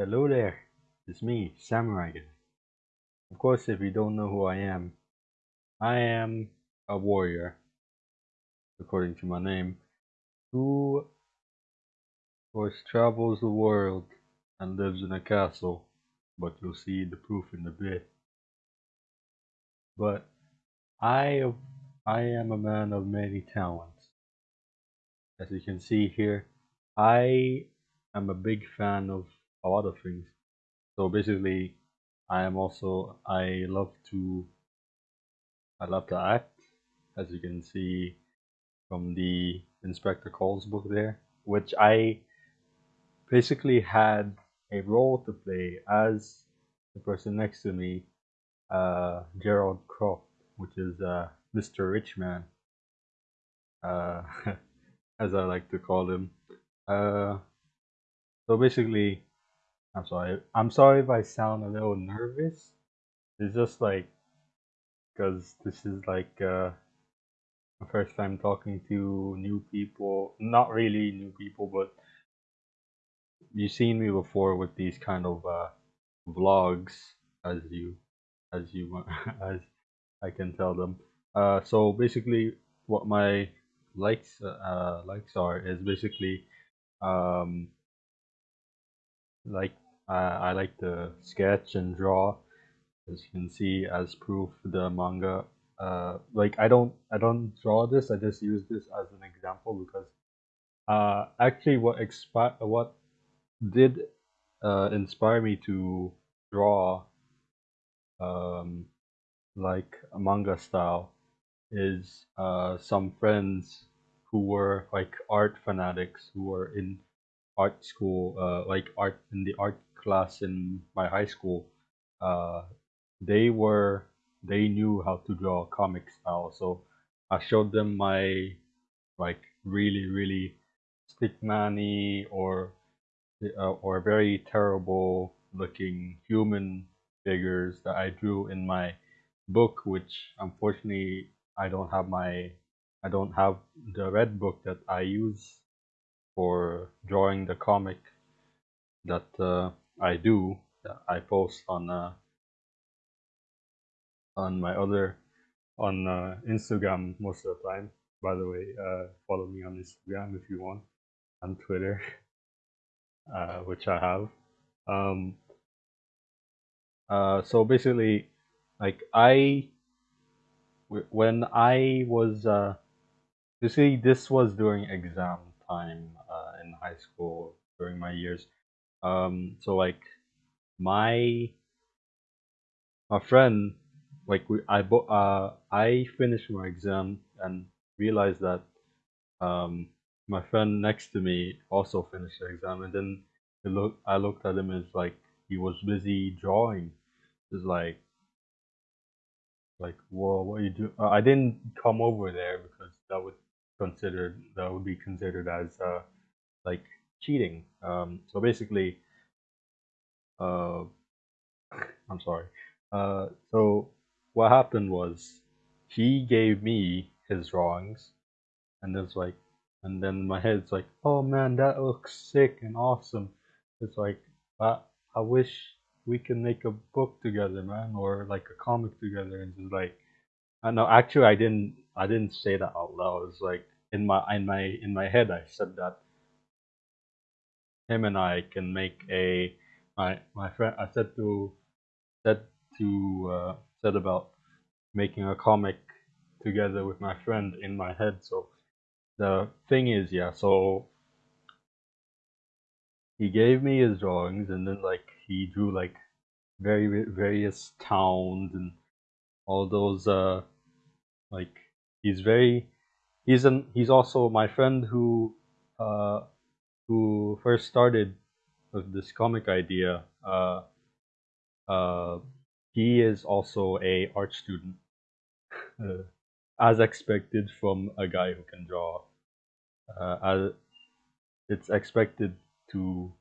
Hello there, it's me, Samurai Of course, if you don't know who I am, I am a warrior, according to my name, who, of course, travels the world and lives in a castle, but you'll see the proof in a bit. But I, I am a man of many talents. As you can see here, I am a big fan of a lot of things. So basically, I am also I love to I love to act, as you can see from the Inspector Calls book there, which I basically had a role to play as the person next to me, uh, Gerald Croft, which is uh, Mr. Richman, uh, as I like to call him. Uh, so basically, I'm sorry. I'm sorry if I sound a little nervous. It's just like because this is like uh, my first time talking to new people. Not really new people, but you've seen me before with these kind of uh, vlogs, as you as you as I can tell them. Uh, so basically, what my likes uh, likes are is basically um, like I, I like to sketch and draw. As you can see as proof the manga uh, like I don't I don't draw this I just use this as an example because uh, actually what expi- what did uh, inspire me to draw um, like manga style is uh, some friends who were like art fanatics who were in art school, uh, like art in the art class in my high school, uh, they were they knew how to draw comic style. So I showed them my like really really stickmany or uh, or very terrible looking human figures that I drew in my book, which unfortunately I don't have my I don't have the red book that I use for drawing the comic that uh, I do that I post on uh, on my other on uh, Instagram most of the time. By the way, uh, follow me on Instagram if you want, on Twitter, uh, which I have. Um, uh, so basically, like I, when I was, uh, you see, this was during exam time uh, in high school during my years. Um, so like my my friend, like we, I bo- uh, I finished my exam and realized that um, my friend next to me also finished the exam, and then look I looked at him as like he was busy drawing. It's like like whoa, what you do? I didn't come over there because that would considered that would be considered as uh, like cheating. Um, so basically, uh, I'm sorry. Uh, so what happened was he gave me his drawings, and it's like, and then my head's like, oh man, that looks sick and awesome. It's like, I, I wish we can make a book together, man, or like a comic together. And just like, I know. Actually, I didn't. I didn't say that out loud. It's like in my in my in my head, I said that him and I can make a my my friend. I said to said to uh, said about making a comic together with my friend in my head. So the thing is, yeah. So he gave me his drawings, and then like he drew like very various towns and all those uh like he's very he's an he's also my friend who uh who first started with this comic idea uh uh he is also a art student uh, as expected from a guy who can draw uh, as it's expected to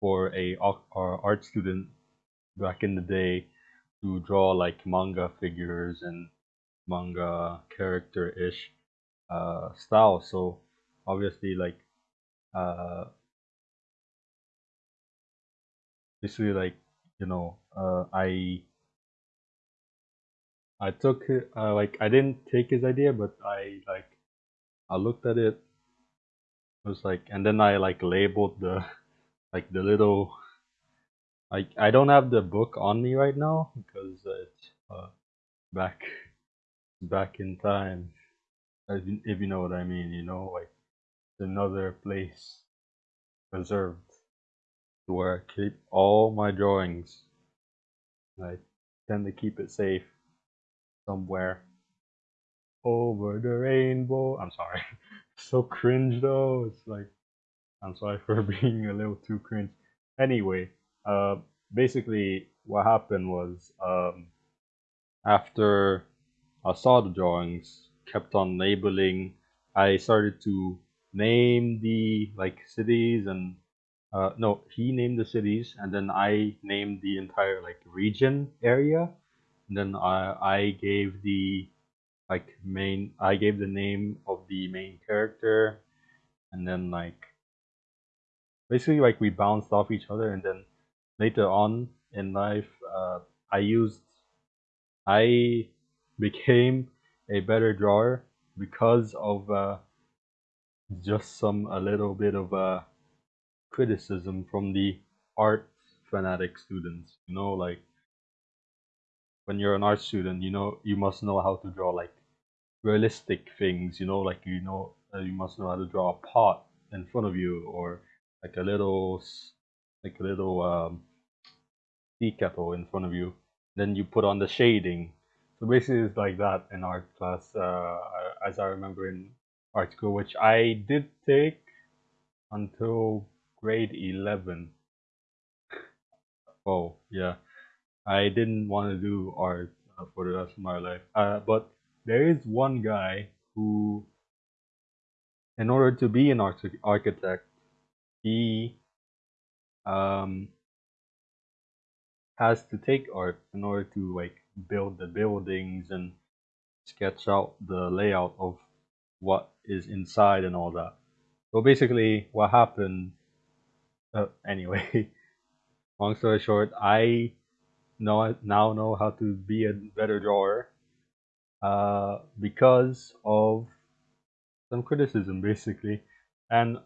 for a art student back in the day to draw like manga figures and manga character ish uh, style. So obviously, like uh, basically like you know uh, I I took uh, like I didn't take his idea, but I like I looked at it. It was like, and then I like labeled the like the little like I don't have the book on me right now because it's uh, back back in time. If you know what I mean, you know, like another place preserved where I keep all my drawings. I tend to keep it safe somewhere over the rainbow. I'm sorry. so cringe though. It's like I'm sorry for being a little too cringe. Anyway, uh basically what happened was um after I saw the drawings, kept on labeling, I started to name the like cities and uh no, he named the cities and then I named the entire like region area. And then I I gave the like main I gave the name of the main character. And then like basically like we bounced off each other. And then later on in life uh, I used I became a better drawer because of uh, just some a little bit of uh, criticism from the art fanatic students you know like when you're an art student you know you must know how to draw like realistic things you know like you know uh, you must know how to draw a pot in front of you or like a little like a little um, tea kettle in front of you. Then you put on the shading so basically it's like that in art class uh, as i remember in art school which i did take until grade 11 oh yeah. I didn't want to do art uh, for the rest of my life. Uh, but there is one guy who in order to be an arch- architect he um, has to take art in order to like build the buildings and sketch out the layout of what is inside and all that. So basically, what happened? Uh, anyway, long story short, I know now know how to be a better drawer uh, because of some criticism, basically. And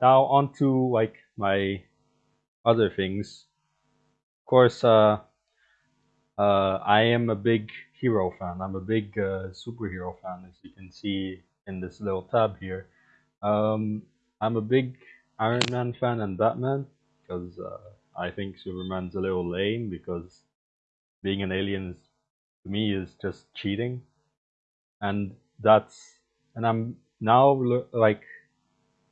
now onto like my other things. Of course, uh, uh, I am a big hero fan. I'm a big uh, superhero fan, as you can see in this little tab here. Um, I'm a big Iron Man fan and Batman because uh, I think Superman's a little lame because being an alien is, to me is just cheating, and that's and I'm now like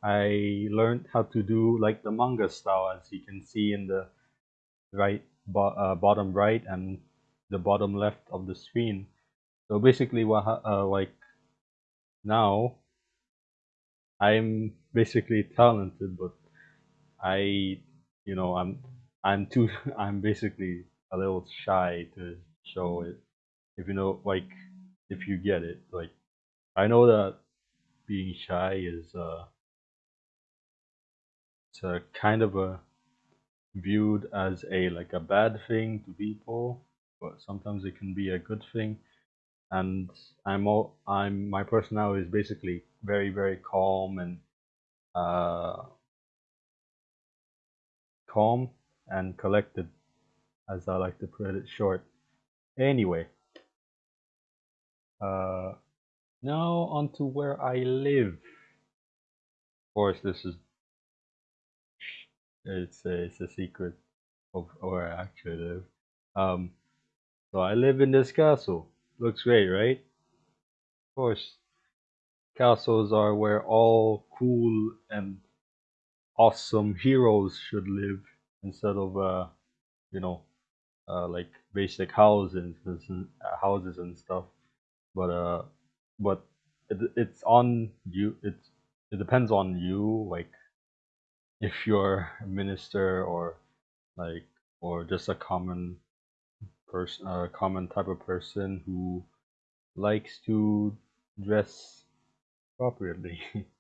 I learned how to do like the manga style, as you can see in the right bo uh, bottom right and the bottom left of the screen. So basically, what uh, like now I'm basically talented, but I, you know, I'm I'm too I'm basically a little shy to show it. If you know, like, if you get it, like, I know that being shy is uh it's a kind of a viewed as a like a bad thing to people, but sometimes it can be a good thing. And I'm all I'm my personality is basically very very calm and uh, calm and collected, as I like to put it short. Anyway, uh, now on to where I live. Of course, this is it's a, it's a secret of where I actually live. Um, so I live in this castle. Looks great, right? Of course, castles are where all cool and awesome heroes should live instead of uh, you know, uh, like basic houses and houses and stuff. But uh, but it, it's on you. It it depends on you. Like if you're a minister or like or just a common person, a uh, common type of person who likes to dress properly.